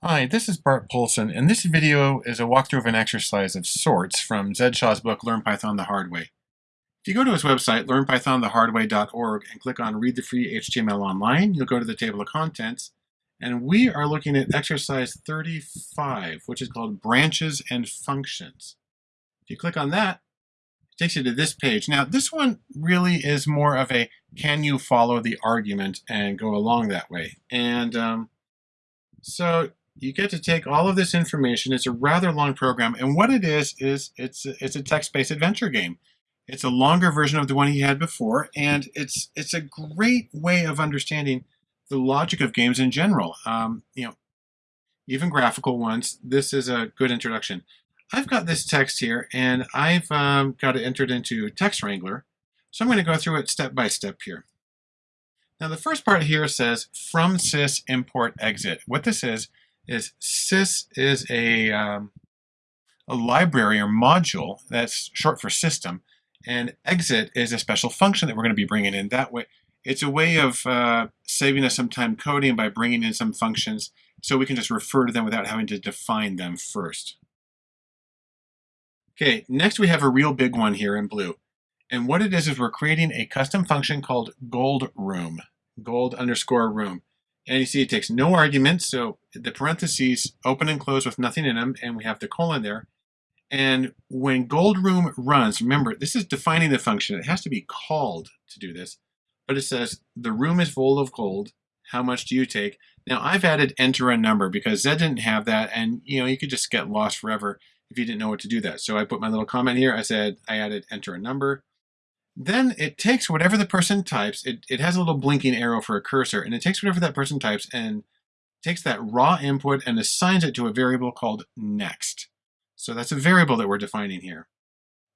Hi, this is Bart Poulson, and this video is a walkthrough of an exercise of sorts from Zed Shaw's book, Learn Python the Hard Way. If you go to his website, learnpythonthehardway.org, and click on Read the Free HTML Online, you'll go to the table of contents, and we are looking at exercise 35, which is called Branches and Functions. If you click on that, it takes you to this page. Now, this one really is more of a can you follow the argument and go along that way. And um, so you get to take all of this information. It's a rather long program, and what it is is it's it's a text-based adventure game. It's a longer version of the one he had before, and it's it's a great way of understanding the logic of games in general. Um, you know, even graphical ones. This is a good introduction. I've got this text here, and I've um, got it entered into Text Wrangler. So I'm going to go through it step by step here. Now the first part here says from sys import exit. What this is is sys is a, um, a library or module that's short for system, and exit is a special function that we're going to be bringing in. That way, it's a way of uh, saving us some time coding by bringing in some functions so we can just refer to them without having to define them first. Okay, next we have a real big one here in blue. And what it is is we're creating a custom function called gold room, gold underscore room. And you see it takes no arguments, so the parentheses open and close with nothing in them, and we have the colon there. And when gold room runs, remember, this is defining the function. It has to be called to do this. But it says, the room is full of gold. How much do you take? Now, I've added enter a number because Zed didn't have that. And, you know, you could just get lost forever if you didn't know what to do that. So I put my little comment here. I said, I added enter a number. Then it takes whatever the person types, it, it has a little blinking arrow for a cursor, and it takes whatever that person types and takes that raw input and assigns it to a variable called next. So that's a variable that we're defining here.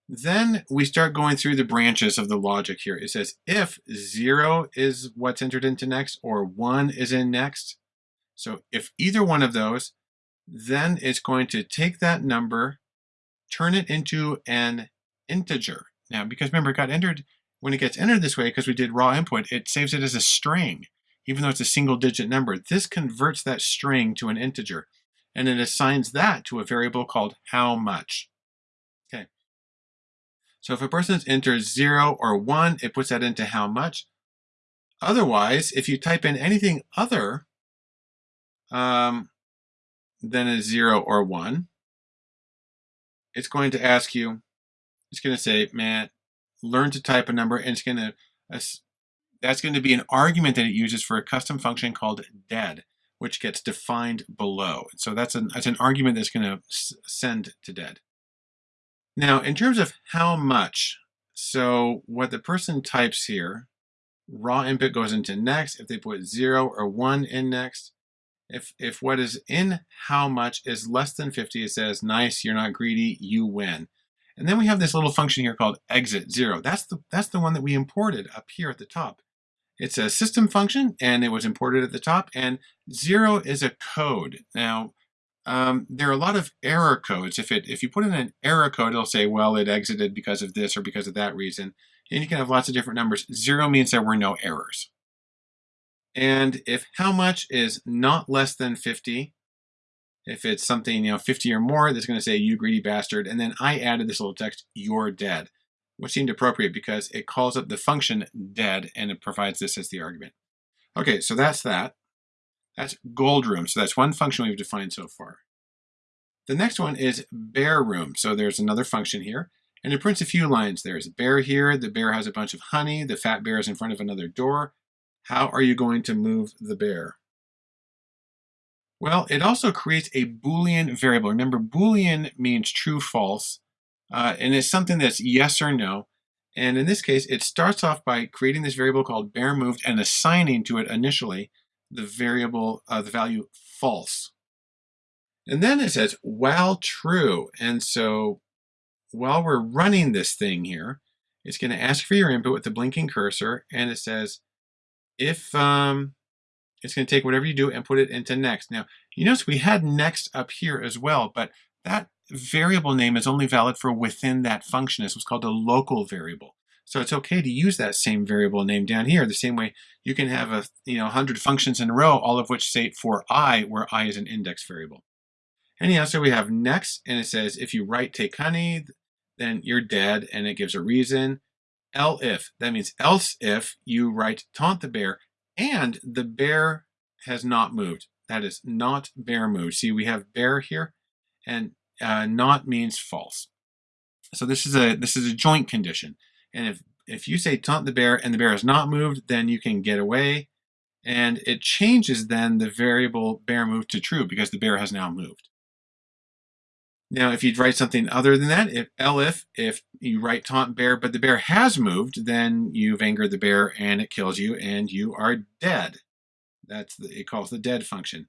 Then we start going through the branches of the logic here. It says if zero is what's entered into next or one is in next. So if either one of those, then it's going to take that number, turn it into an integer. Now, because remember, it got entered, when it gets entered this way, because we did raw input, it saves it as a string, even though it's a single digit number. This converts that string to an integer, and it assigns that to a variable called how much. Okay. So if a person enters zero or one, it puts that into how much. Otherwise, if you type in anything other um, than a zero or one, it's going to ask you it's going to say, man, learn to type a number, and it's going to, uh, that's going to be an argument that it uses for a custom function called dead, which gets defined below. So that's an, that's an argument that's going to send to dead. Now, in terms of how much, so what the person types here, raw input goes into next. If they put zero or one in next, if, if what is in how much is less than 50, it says, nice, you're not greedy, you win. And then we have this little function here called exit zero. That's the, that's the one that we imported up here at the top. It's a system function and it was imported at the top and zero is a code. Now, um, there are a lot of error codes. If it if you put in an error code, it'll say, well, it exited because of this or because of that reason. And you can have lots of different numbers. Zero means there were no errors. And if how much is not less than 50, if it's something, you know, 50 or more, that's going to say, you greedy bastard. And then I added this little text, you're dead, which seemed appropriate because it calls up the function dead and it provides this as the argument. Okay, so that's that. That's gold room. So that's one function we've defined so far. The next one is bear room. So there's another function here. And it prints a few lines. There's a bear here. The bear has a bunch of honey. The fat bear is in front of another door. How are you going to move the bear? Well, it also creates a Boolean variable. Remember, Boolean means true, false, uh, and it's something that's yes or no. And in this case, it starts off by creating this variable called bear moved and assigning to it initially the variable, uh, the value false. And then it says while true. And so while we're running this thing here, it's going to ask for your input with the blinking cursor. And it says if um, it's going to take whatever you do and put it into next. Now, you notice we had next up here as well, but that variable name is only valid for within that function. It's what's called a local variable. So it's okay to use that same variable name down here. The same way you can have a you know 100 functions in a row, all of which say for i, where i is an index variable. Anyhow, so we have next, and it says if you write take honey, then you're dead, and it gives a reason. elif, that means else if you write taunt the bear, and the bear has not moved. That is not bear moved. See, we have bear here, and uh, not means false. So this is a this is a joint condition. And if if you say taunt the bear and the bear is not moved, then you can get away. And it changes then the variable bear moved to true because the bear has now moved. Now, if you write something other than that, if elif, if you write taunt bear, but the bear has moved, then you've angered the bear and it kills you and you are dead. That's the, it calls the dead function.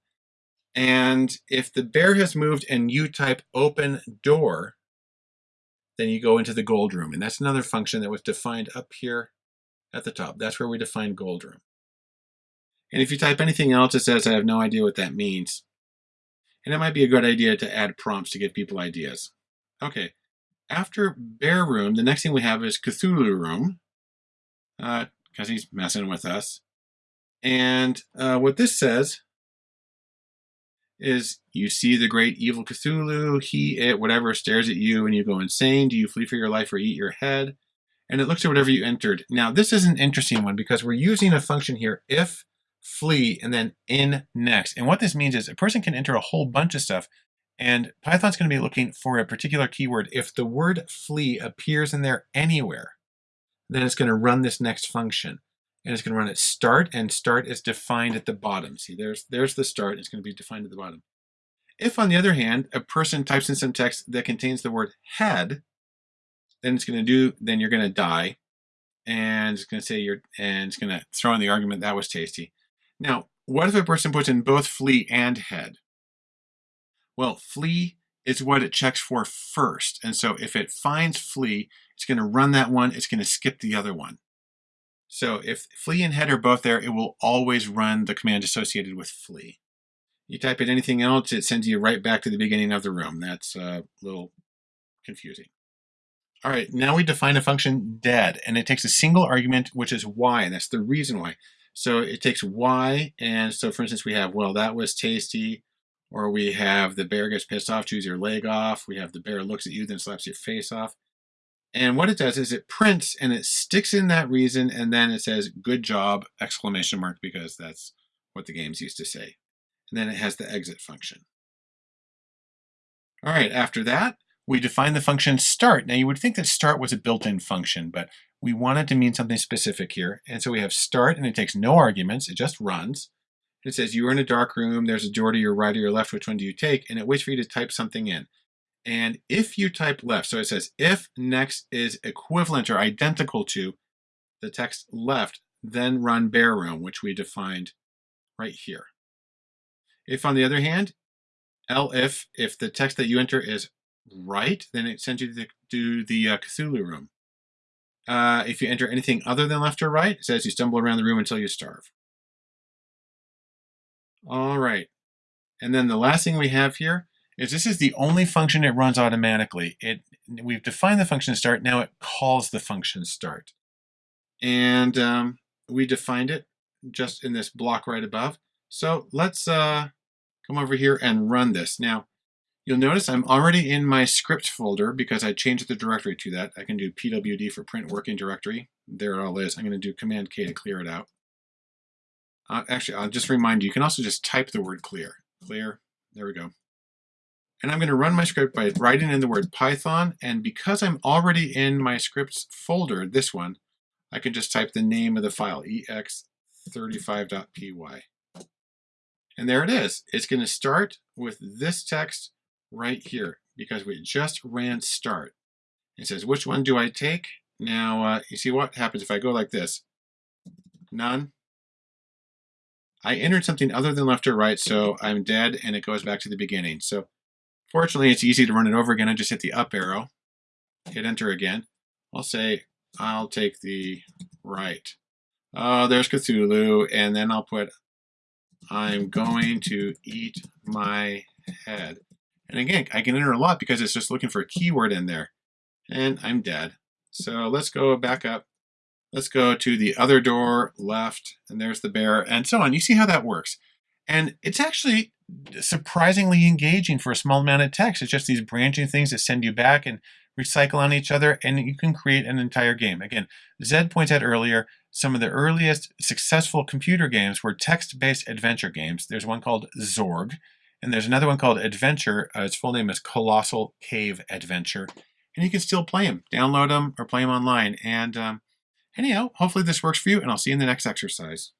And if the bear has moved and you type open door, then you go into the gold room. And that's another function that was defined up here at the top. That's where we define gold room. And if you type anything else, it says, I have no idea what that means. And it might be a good idea to add prompts to give people ideas. Okay, after Bear Room, the next thing we have is Cthulhu Room, because uh, he's messing with us. And uh, what this says is you see the great evil Cthulhu, he, it, whatever stares at you and you go insane. Do you flee for your life or eat your head? And it looks at whatever you entered. Now, this is an interesting one because we're using a function here, if flee, and then in next. And what this means is a person can enter a whole bunch of stuff and Python's going to be looking for a particular keyword. If the word flee appears in there anywhere, then it's going to run this next function. And it's going to run at start, and start is defined at the bottom. See, there's, there's the start. It's going to be defined at the bottom. If, on the other hand, a person types in some text that contains the word head, then it's going to do, then you're going to die. And it's going to say you're, and it's going to throw in the argument that was tasty. Now, what if a person puts in both flee and head? Well, flee is what it checks for first. And so if it finds flee, it's going to run that one, it's going to skip the other one. So if flee and head are both there, it will always run the command associated with flee. You type in anything else, it sends you right back to the beginning of the room. That's uh, a little confusing. All right, now we define a function dead, and it takes a single argument, which is y, and that's the reason why. So it takes y, and so for instance, we have, well, that was tasty, or we have the bear gets pissed off, chews your leg off. We have the bear looks at you, then slaps your face off. And what it does is it prints and it sticks in that reason, and then it says, good job, exclamation mark, because that's what the games used to say. And then it has the exit function. All right, after that, we define the function start. Now you would think that start was a built-in function, but we want it to mean something specific here. And so we have start and it takes no arguments, it just runs. It says you are in a dark room, there's a door to your right or your left, which one do you take? And it waits for you to type something in. And if you type left, so it says if next is equivalent or identical to the text left, then run bear room, which we defined right here. If on the other hand, if if the text that you enter is right, then it sends you to the, to the uh, Cthulhu room. Uh, if you enter anything other than left or right, it says you stumble around the room until you starve. All right. And then the last thing we have here is this is the only function it runs automatically. It We've defined the function start, now it calls the function start. And um, we defined it just in this block right above. So let's uh, come over here and run this. Now, You'll notice I'm already in my script folder because I changed the directory to that. I can do pwd for print working directory. There it all is. I'm going to do command K to clear it out. Uh, actually, I'll just remind you, you can also just type the word clear. Clear. There we go. And I'm going to run my script by writing in the word Python. And because I'm already in my scripts folder, this one, I can just type the name of the file, ex35.py. And there it is. It's going to start with this text right here because we just ran start. It says, which one do I take? Now, uh, you see what happens if I go like this? None. I entered something other than left or right, so I'm dead, and it goes back to the beginning. So fortunately, it's easy to run it over again. I just hit the up arrow, hit enter again. I'll say, I'll take the right. Oh, there's Cthulhu, and then I'll put, I'm going to eat my head. And again, I can enter a lot because it's just looking for a keyword in there. And I'm dead. So let's go back up Let's go to the other door, left, and there's the bear, and so on. You see how that works. And it's actually surprisingly engaging for a small amount of text. It's just these branching things that send you back and recycle on each other, and you can create an entire game. Again, Zed points out earlier, some of the earliest successful computer games were text-based adventure games. There's one called Zork, and there's another one called Adventure. Uh, its full name is Colossal Cave Adventure. And you can still play them, download them, or play them online. And um, anyhow, hopefully this works for you, and I'll see you in the next exercise.